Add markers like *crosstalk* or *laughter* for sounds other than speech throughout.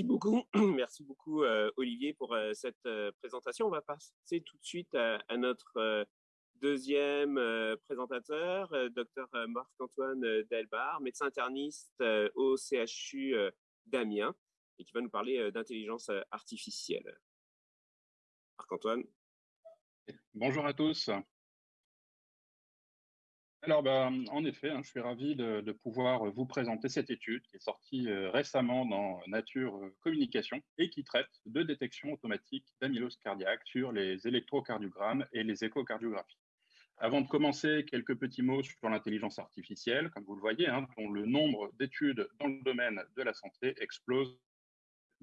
Merci beaucoup, *clears throat* merci beaucoup Olivier pour cette présentation. On va passer tout de suite à, notre deuxième présentateur, docteur Marc-Antoine Delbar, médecin interniste au CHU d'Amiens et qui va nous parler d'intelligence artificielle. Marc-Antoine. Bonjour à tous. Alors, bah, en effet, hein, je suis ravi de, pouvoir vous présenter cette étude qui est sortie euh, récemment dans Nature euh, Communication et qui traite de détection automatique d'amylose cardiaque sur les électrocardiogrammes et les échocardiographies. Avant de commencer, quelques petits mots sur l'intelligence artificielle. Comme vous le voyez, hein, dont le nombre d'études dans le domaine de la santé explose,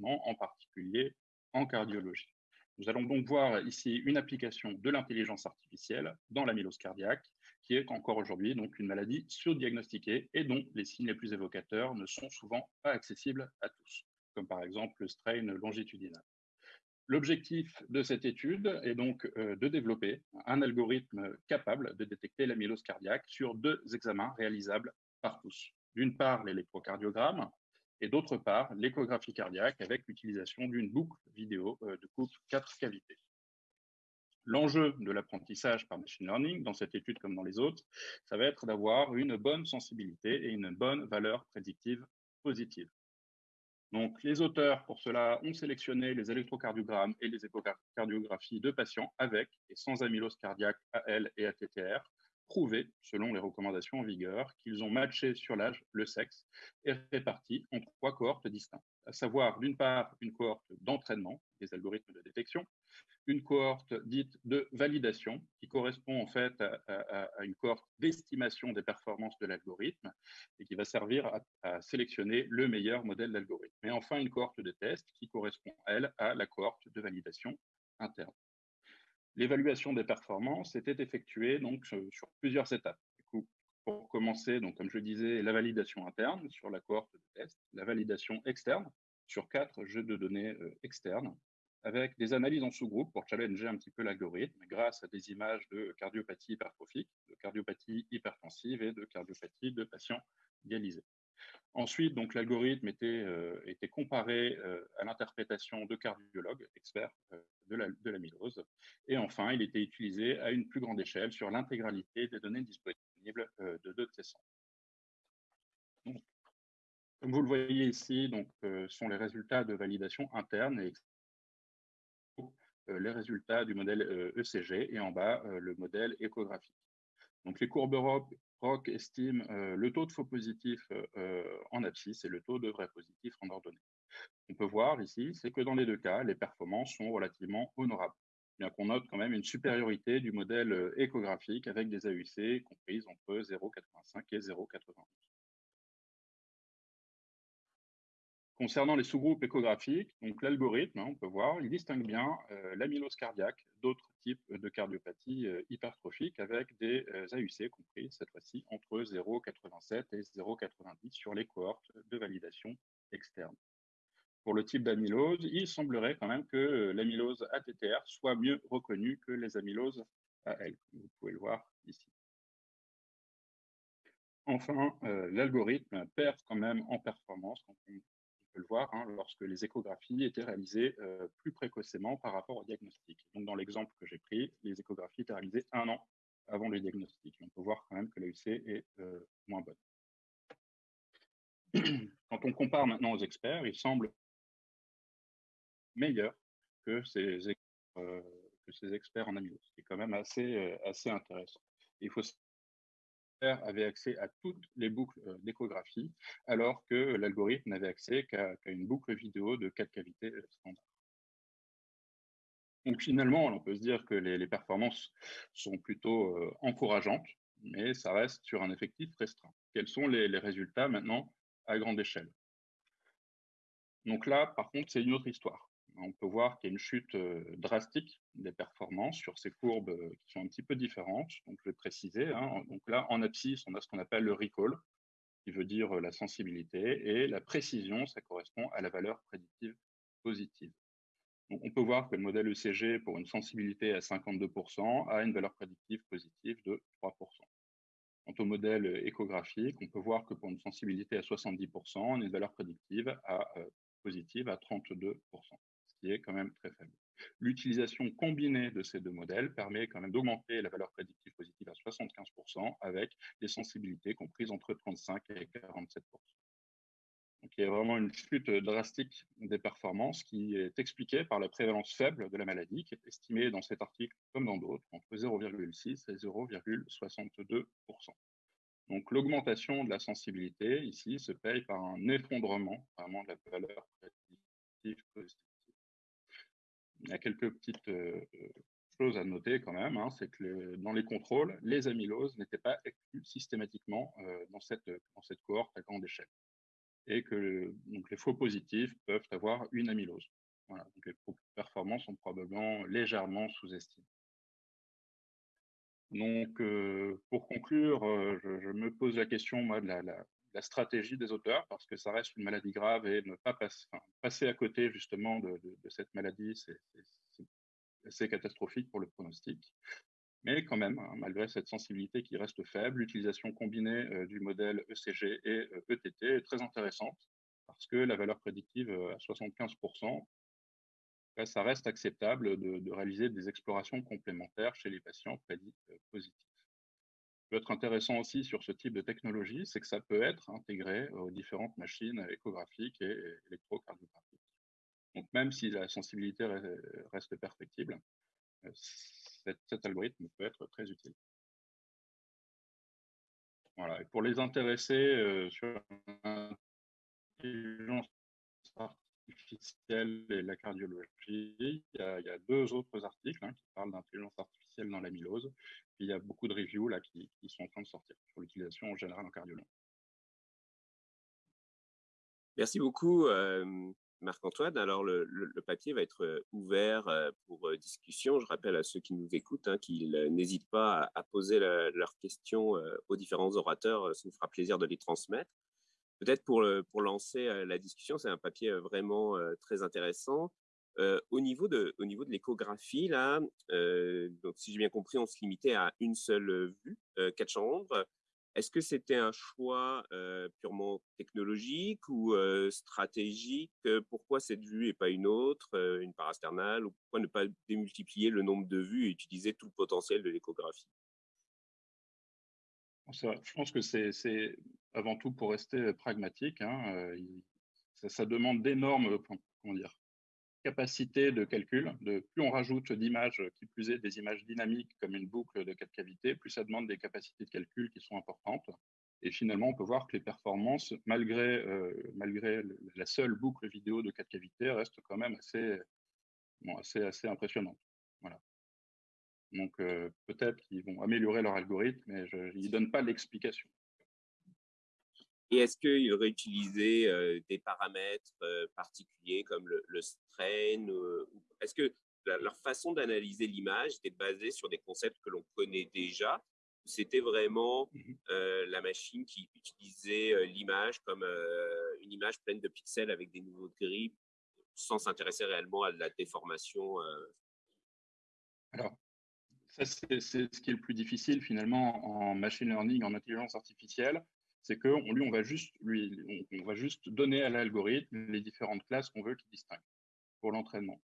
en particulier en cardiologie. Nous allons donc voir ici une application de l'intelligence artificielle dans l'amylose cardiaque qui est encore aujourd'hui donc une maladie surdiagnostiquée et dont les signes les plus évocateurs ne sont souvent pas accessibles à tous, comme par exemple le strain longitudinal. L'objectif de cette étude est donc euh, de développer un algorithme capable de détecter l'amylose cardiaque sur deux examens réalisables par tous. D'une part, l'électrocardiogramme et d'autre part, l'échographie cardiaque avec l'utilisation d'une boucle vidéo euh, de coupe 4 cavités. L'enjeu de l'apprentissage par machine learning, dans cette étude comme dans les autres, ça va être d'avoir une bonne sensibilité et une bonne valeur prédictive positive. Donc, les auteurs, pour cela, ont sélectionné les électrocardiogrammes et les échocardiographies de patients avec et sans amylose cardiaque AL et ATTR, prouvés, selon les recommandations en vigueur, qu'ils ont matché sur l'âge, le sexe, et répartis en trois cohortes distinctes, à savoir d'une part une cohorte d'entraînement des algorithmes de détection, une cohorte dite de validation, qui correspond en fait à, une cohorte d'estimation des performances de l'algorithme et qui va servir à, sélectionner le meilleur modèle d'algorithme. Et enfin, une cohorte de test qui correspond, elle, à la cohorte de validation interne. L'évaluation des performances était effectuée donc sur plusieurs étapes. pour commencer, donc, comme je disais, la validation interne sur la cohorte de test, la validation externe sur quatre jeux de données euh, externes, avec des analyses en sous-groupe pour challenger un petit peu l'algorithme grâce à des images de cardiopathie hypertrophique, de cardiopathie hypertensive et de cardiopathie de patients dialysés. Ensuite, donc l'algorithme était, euh, était comparé euh, à l'interprétation de cardiologues experts euh, de l'amylose. et enfin, il était utilisé à une plus grande échelle sur l'intégralité des données disponibles de deux de ces centres. comme vous le voyez ici, donc, sont les résultats de validation interne et euh, les résultats du modèle ECG e et en bas le modèle échographique. Donc les courbes ROC estiment le taux de faux positifs en abscisse et le taux de vrais positifs en ordonnée. On peut voir ici, c'est que dans les deux cas, les performances sont relativement honorables, bien qu'on note quand même une supériorité du modèle échographique avec des AUC comprises entre 0,85 et 0,91. Concernant les sous-groupes échographiques, donc l'algorithme, hein, on peut voir, il distingue bien euh, l'amylose cardiaque d'autres types de cardiopathie euh, hypertrophique avec des euh, AUC compris cette fois-ci entre 0,87 et 0,90 sur les cohortes de validation externe. Pour le type d'amylose, il semblerait quand même que l'amylose ATTR soit mieux reconnue que les amyloses AL, vous pouvez le voir ici. Enfin, l'algorithme perd quand même en performance quand on le voir hein, lorsque les échographies étaient réalisées euh, plus précocement par rapport au diagnostic. Donc, dans l'exemple que j'ai pris, les échographies étaient réalisées un an avant le diagnostic. On peut voir quand même que l'AUC est euh, moins bonne. *clears throat* Quand on compare maintenant aux experts, il semble meilleur que ces, euh, experts en amylose, ce qui est quand même assez, assez intéressant. Il faut avait accès à toutes les boucles euh, d'échographie, alors que l'algorithme n'avait accès qu'à une boucle vidéo de 4 cavités euh, standard. Donc finalement, on peut se dire que les, performances sont plutôt euh, encourageantes, mais ça reste sur un effectif restreint. Quels sont les résultats maintenant à grande échelle? Donc là, par contre, c'est une autre histoire on peut voir qu'il y a une chute euh, drastique des performances sur ces courbes euh, qui sont un petit peu différentes. Donc, je vais préciser. Hein. Donc là, en abscisse, on a ce qu'on appelle le recall, qui veut dire euh, la sensibilité, et la précision, ça correspond à la valeur prédictive positive. Donc, on peut voir que le modèle ECG, pour une sensibilité à 52%, a une valeur prédictive positive de 3%. Quant au modèle échographique, on peut voir que pour une sensibilité à 70%, on a une valeur prédictive positive à 32%, ce qui est quand même très faible. L'utilisation combinée de ces deux modèles permet quand même d'augmenter la valeur prédictive positive à 75% avec des sensibilités comprises entre 35 et 47%. Donc, il y a vraiment une chute drastique des performances qui est expliquée par la prévalence faible de la maladie, qui est estimée dans cet article comme dans d'autres entre 0,6 et 0,62%. Donc l'augmentation de la sensibilité ici se paye par un effondrement vraiment de la valeur prédictive positive. Il y a quelques petites euh, choses à noter quand même, hein, c'est que dans les contrôles, les amyloses n'étaient pas exclus systématiquement euh, dans, cette, dans cette cohorte à grande échelle et que donc, les faux positifs peuvent avoir une amylose. Voilà, donc les performances sont probablement légèrement sous-estimées. Donc, euh, pour conclure, je, me pose la question moi, de la, stratégie des auteurs, parce que ça reste une maladie grave et ne pas passer à côté justement de, de cette maladie, c'est assez catastrophique pour le pronostic. Mais quand même, hein, malgré cette sensibilité qui reste faible, l'utilisation combinée euh, du modèle ECG et ETT euh, e est très intéressante parce que la valeur prédictive euh, à 75%, bah, ça reste acceptable de, réaliser des explorations complémentaires chez les patients prédits positifs. Peut être intéressant aussi sur ce type de technologie, c'est que ça peut être intégré aux différentes machines échographiques et électrocardiographiques. Donc même si la sensibilité reste perfectible, cet, algorithme peut être très utile. Voilà. Et pour les intéressés euh, sur l'intelligence artificielle et la cardiologie, il y a, deux autres articles hein, qui parlent d'intelligence artificielle dans l'amylose. Il y a beaucoup de reviews là, qui, sont en train de sortir sur l'utilisation en général en cardiologie. Merci beaucoup. Marc-Antoine, alors le, papier va être ouvert pour discussion. Je rappelle à ceux qui nous écoutent hein, qu'ils n'hésitent pas à, poser leurs questions aux différents orateurs. Ça nous fera plaisir de les transmettre. Peut-être pour lancer la discussion, c'est un papier vraiment très intéressant. Au niveau de, au niveau de l'échographie, là, donc si j'ai bien compris, on se limitait à une seule vue, quatre chambres. Est-ce que c'était un choix purement technologique ou stratégique? Pourquoi cette vue et pas une autre, une parasternale? Ou pourquoi ne pas démultiplier le nombre de vues et utiliser tout le potentiel de l'échographie? Je pense que c'est avant tout pour rester pragmatique. Hein, ça, ça, demande d'énormes comment dire, capacité de calcul. De, plus on rajoute d'images, qui plus est des images dynamiques comme une boucle de quatre cavités, plus ça demande des capacités de calcul qui sont importantes. Et finalement, on peut voir que les performances, malgré, euh, la seule boucle vidéo de quatre cavités, restent quand même assez, assez impressionnantes. Voilà. Donc euh, peut-être qu'ils vont améliorer leur algorithme, mais je, ils ne donnent pas l'explication. Et est-ce qu'ils auraient utilisé des paramètres particuliers comme le, strain Est-ce que leur façon d'analyser l'image était basée sur des concepts que l'on connaît déjà c'était vraiment mmh la machine qui utilisait l'image comme une image pleine de pixels avec des nouveaux gris sans s'intéresser réellement à la déformation Alors, ça, c'est ce qui est le plus difficile finalement en machine learning, en intelligence artificielle c'est qu'on lui, on va juste lui, on, va juste donner à l'algorithme les différentes classes qu'on veut qu'il distingue pour l'entraînement.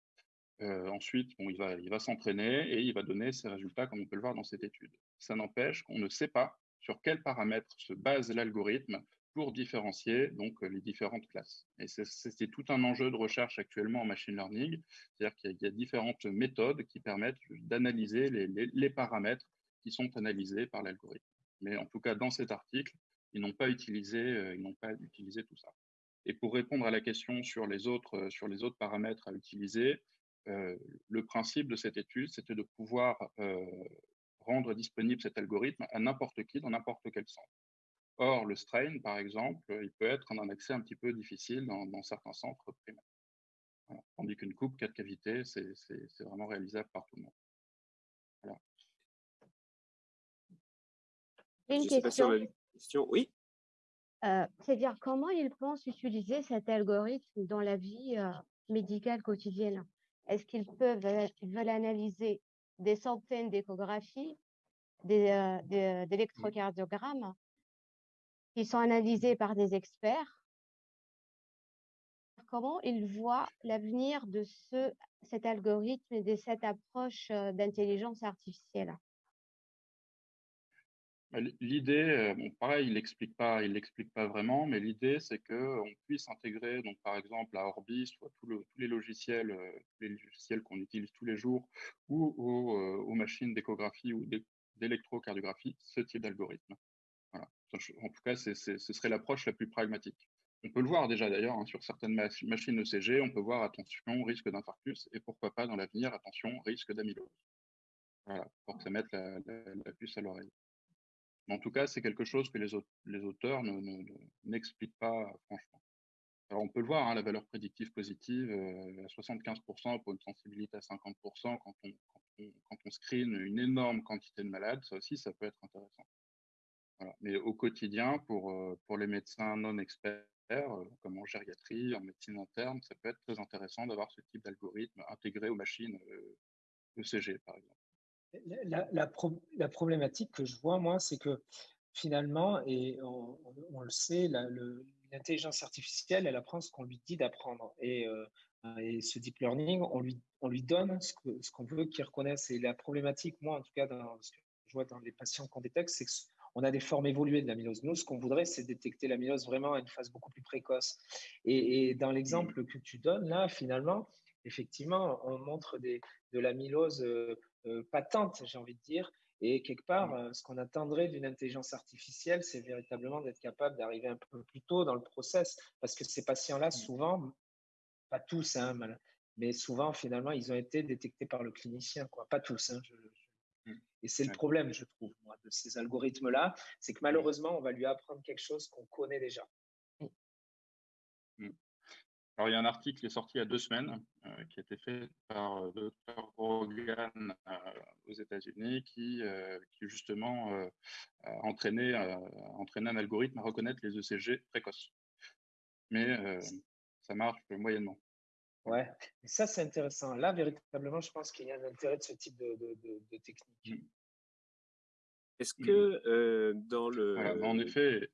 Euh, ensuite, bon, il va, il va s'entraîner et il va donner ses résultats comme on peut le voir dans cette étude. Ça n'empêche qu'on ne sait pas sur quels paramètres se base l'algorithme pour différencier donc les différentes classes. Et c'est tout un enjeu de recherche actuellement en machine learning, c'est-à-dire qu'il y, a différentes méthodes qui permettent d'analyser les, les paramètres qui sont analysés par l'algorithme. Mais en tout cas, dans cet article, ils n'ont pas utilisé, euh, ils n'ont pas utilisé tout ça. Et pour répondre à la question sur les autres, euh, sur les autres paramètres à utiliser, euh, le principe de cette étude, c'était de pouvoir rendre disponible cet algorithme à n'importe qui dans n'importe quel centre. Or, le strain, par exemple, il peut être un accès un petit peu difficile dans, certains centres primaires. Tandis qu'une coupe quatre cavités, c'est vraiment réalisable par tout le monde. Voilà. Une question oui. Euh, c'est-à-dire, comment ils pensent utiliser cet algorithme dans la vie euh, médicale quotidienne? Est-ce qu'ils peuvent veulent analyser des centaines d'échographies, euh, d'électrocardiogrammes qui sont analysés par des experts? Comment il voit l'avenir de ce, cet algorithme et de cette approche d'intelligence artificielle? Bah, l'idée, bon, pareil, il l'explique pas, il l'explique pas vraiment, mais l'idée, c'est qu'on puisse intégrer, donc par exemple à Orbis, ou tous les logiciels, les logiciels qu'on utilise tous les jours, ou aux, machines d'échographie ou d'électrocardiographie, ce type d'algorithme. Voilà. En tout cas, ce serait l'approche la plus pragmatique. On peut le voir déjà d'ailleurs hein, sur certaines machines ECG, on peut voir attention, risque d'infarctus, et pourquoi pas dans l'avenir, attention, risque d'amylose. Voilà, pour que ça mette la puce à l'oreille en tout cas, c'est quelque chose que les, auteurs n'expliquent pas franchement. Alors, on peut le voir, hein, la valeur prédictive positive, euh, à 75% pour une sensibilité à 50% quand on, screen une énorme quantité de malades, ça aussi, ça peut être intéressant. Mais au quotidien, pour, euh, pour les médecins non experts, euh, comme en gériatrie, en médecine interne, ça peut être très intéressant d'avoir ce type d'algorithme intégré aux machines ECG, par exemple. La, problématique que je vois, moi, c'est que finalement, et on, le sait, l'intelligence artificielle, elle apprend ce qu'on lui dit d'apprendre. Et, euh, et, ce deep learning, on lui, on lui donne ce qu'on veut qu'il reconnaisse. Et la problématique, moi, en tout cas, dans ce que je vois dans les patients qu'on détecte, c'est qu'on a des formes évoluées de l'amylose. Nous, ce qu'on voudrait, c'est détecter l'amylose vraiment à une phase beaucoup plus précoce. Et, dans l'exemple que tu donnes, là, finalement, effectivement, on montre des, de l'amylose euh, patente, j'ai envie de dire. Et quelque part, euh, ce qu'on attendrait d'une intelligence artificielle, c'est véritablement d'être capable d'arriver un peu plus tôt dans le process. Parce que ces patients-là, souvent, pas tous, hein, mais souvent, finalement, ils ont été détectés par le clinicien. Quoi. Pas tous. Hein, mmh. Et c'est le problème, je trouve, moi, de ces algorithmes-là, c'est que malheureusement, on va lui apprendre quelque chose qu'on connaît déjà. Alors, il y a un article qui est sorti il y a deux semaines, euh, qui a été fait par euh, Dr. Rogan euh, aux États-Unis, qui, qui justement entraînait, entraînait un algorithme à reconnaître les ECG précoces. Mais ça marche moyennement. Ouais, et ça c'est intéressant. Là, véritablement, je pense qu'il y a un intérêt de ce type de, de, technique. Mmh. Est-ce mmh. que dans le. en effet.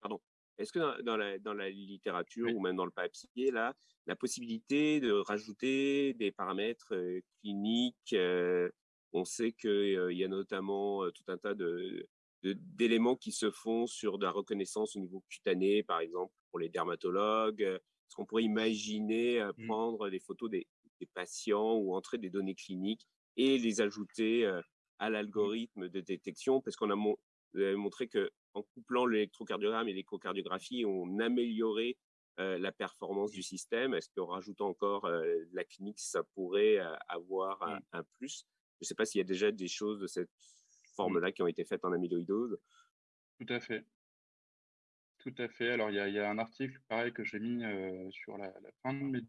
Pardon. Est-ce que dans, la, dans, la, littérature ou même dans le papier, là, la possibilité de rajouter des paramètres cliniques, on sait qu'il y a notamment tout un tas de, d'éléments qui se font sur de la reconnaissance au niveau cutané, par exemple, pour les dermatologues. Est-ce qu'on pourrait imaginer mmh. prendre des photos des, des, patients ou entrer des données cliniques et les ajouter à mmh. l'algorithme de détection? Parce qu'on a montré que en couplant l'électrocardiogramme et l'échocardiographie, on amélioré euh, la performance du système. Est-ce qu'en rajoutant encore euh, la clinique, ça pourrait euh, avoir un, plus? Je ne sais pas s'il y a déjà des choses de cette forme-là qui ont été faites en amyloïdose. Tout à fait. Tout à fait. Alors, il y a, un article, pareil, que j'ai mis sur la, fin de mes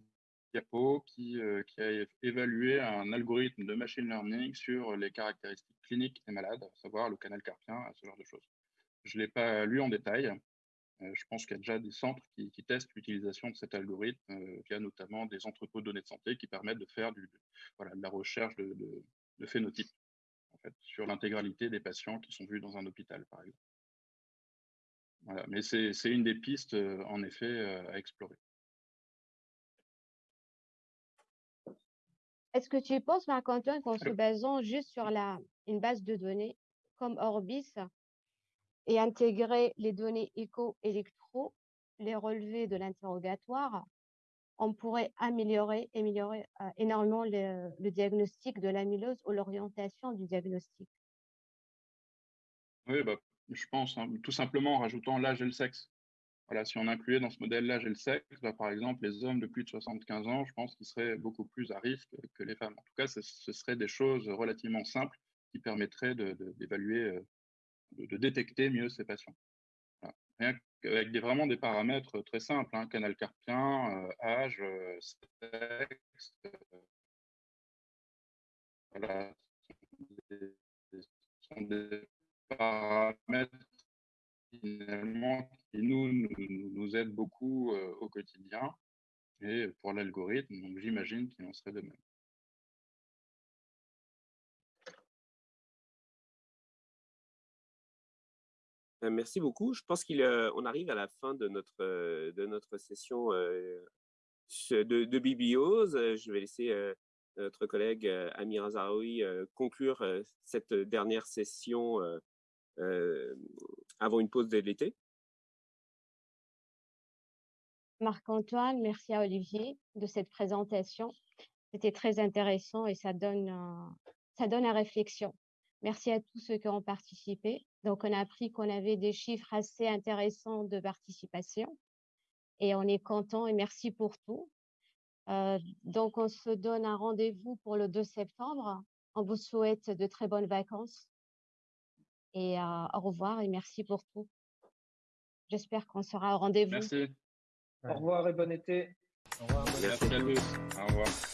diapos qui, qui, a évalué un algorithme de machine learning sur les caractéristiques cliniques des malades, à savoir le canal carpien, ce genre de choses. Je ne l'ai pas lu en détail. Euh, je pense qu'il y a déjà des centres qui, testent l'utilisation de cet algorithme euh, via notamment des entrepôts de données de santé qui permettent de faire du, voilà, de la recherche de, de, phénotypes en fait, sur l'intégralité des patients qui sont vus dans un hôpital, par exemple. Voilà. Mais c'est une des pistes, euh, en effet, à explorer. Est-ce que tu penses, Marc-Antoine, qu'en se basant juste sur la, une base de données comme Orbis, et intégrer les données écho-électro, les relevés de l'interrogatoire, on pourrait améliorer, euh, énormément le, diagnostic de l'amylose ou l'orientation du diagnostic. Oui, bah, je pense, hein, tout simplement en rajoutant l'âge et le sexe. Voilà, si on incluait dans ce modèle l'âge et le sexe, bah, par exemple, les hommes de plus de 75 ans, je pense qu'ils seraient beaucoup plus à risque que les femmes. En tout cas, ce, ce seraient des choses relativement simples qui permettraient d'évaluer euh, de, détecter mieux ces patients. avec vraiment des paramètres très simples, hein, canal carpien, euh, âge, euh, sexe, euh, ce sont des paramètres finalement qui nous, aident beaucoup au quotidien et pour l'algorithme, j'imagine qu'il en serait de même. Merci beaucoup. Je pense qu'on arrive à la fin de notre, de notre session de, de bibliose. Je vais laisser notre collègue Amir Azaraoui conclure cette dernière session avant une pause de l'été. Marc-Antoine, merci à Olivier de cette présentation. C'était très intéressant et ça donne, ça donne à réflexion. Merci à tous ceux qui ont participé. Donc, on a appris qu'on avait des chiffres assez intéressants de participation et on est content et merci pour tout. Euh, donc, on se donne un rendez-vous pour le 2 septembre. On vous souhaite de très bonnes vacances et euh, au revoir et merci pour tout. J'espère qu'on sera au rendez-vous. Merci. Au revoir et bon été. Au revoir. Merci à tous. Au revoir.